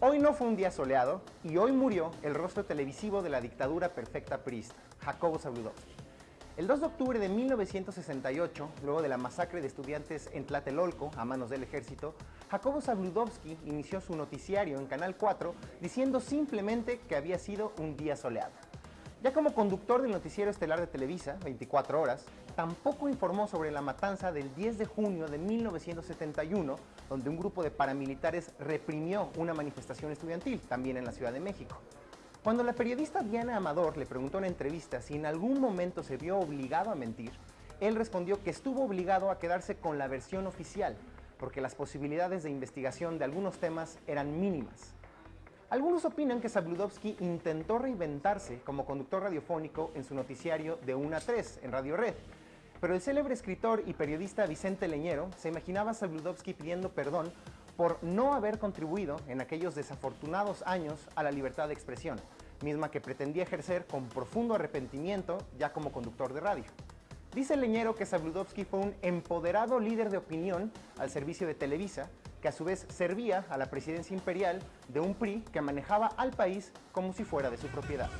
Hoy no fue un día soleado y hoy murió el rostro televisivo de la dictadura perfecta priista, Jacobo Zabludovsky. El 2 de octubre de 1968, luego de la masacre de estudiantes en Tlatelolco a manos del ejército, Jacobo Zabludovsky inició su noticiario en Canal 4 diciendo simplemente que había sido un día soleado. Ya como conductor del noticiero estelar de Televisa, 24 horas, tampoco informó sobre la matanza del 10 de junio de 1971, donde un grupo de paramilitares reprimió una manifestación estudiantil, también en la Ciudad de México. Cuando la periodista Diana Amador le preguntó en entrevista si en algún momento se vio obligado a mentir, él respondió que estuvo obligado a quedarse con la versión oficial, porque las posibilidades de investigación de algunos temas eran mínimas. Algunos opinan que Zabludovsky intentó reinventarse como conductor radiofónico en su noticiario de 1 a 3 en Radio Red, pero el célebre escritor y periodista Vicente Leñero se imaginaba a Zabludovsky pidiendo perdón por no haber contribuido en aquellos desafortunados años a la libertad de expresión, misma que pretendía ejercer con profundo arrepentimiento ya como conductor de radio. Dice Leñero que Zabludovsky fue un empoderado líder de opinión al servicio de Televisa, que a su vez servía a la presidencia imperial de un PRI que manejaba al país como si fuera de su propiedad.